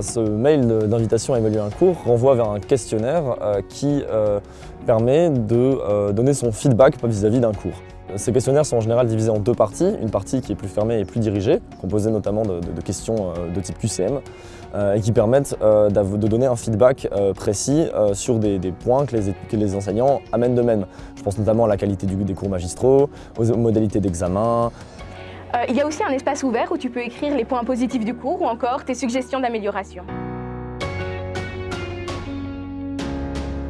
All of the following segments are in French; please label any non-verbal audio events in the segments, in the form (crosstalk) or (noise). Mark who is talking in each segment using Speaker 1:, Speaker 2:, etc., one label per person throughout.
Speaker 1: Ce mail d'invitation à évaluer un cours renvoie vers un questionnaire euh, qui euh, permet de euh, donner son feedback vis-à-vis d'un cours. Ces questionnaires sont en général divisés en deux parties, une partie qui est plus fermée et plus dirigée, composée notamment de, questions de type QCM, et qui permettent de donner un feedback précis sur des, points que les, enseignants amènent d'eux-mêmes. Je pense notamment à la qualité des cours magistraux, aux modalités d'examen,
Speaker 2: euh, il y a aussi un espace ouvert où tu peux écrire les points positifs du cours ou encore tes suggestions d'amélioration.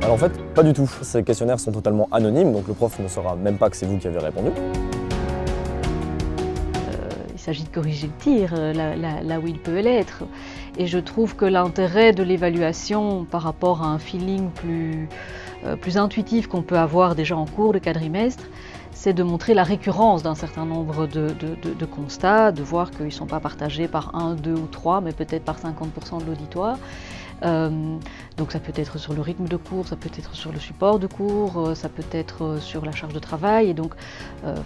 Speaker 1: Alors en fait, pas du tout. Ces questionnaires sont totalement anonymes, donc le prof ne saura même pas que c'est vous qui avez répondu.
Speaker 3: Euh, il s'agit de corriger le tir euh, là, où il peut l'être. Et je trouve que l'intérêt de l'évaluation par rapport à un feeling plus, plus intuitif qu'on peut avoir déjà en cours de quadrimestre, c'est de montrer la récurrence d'un certain nombre de, constats, de voir qu'ils ne sont pas partagés par un, deux ou trois, mais peut-être par 50% de l'auditoire. Euh, donc ça peut être sur le rythme de cours, ça peut être sur le support de cours, euh, ça peut être euh, sur la charge de travail. Et donc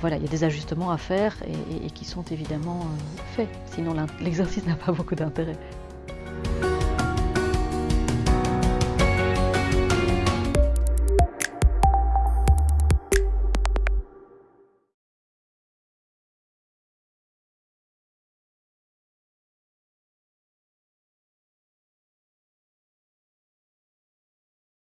Speaker 3: voilà, il y a des ajustements à faire et qui sont évidemment faits. Sinon l'exercice (laughs) n'a pas beaucoup d'intérêt.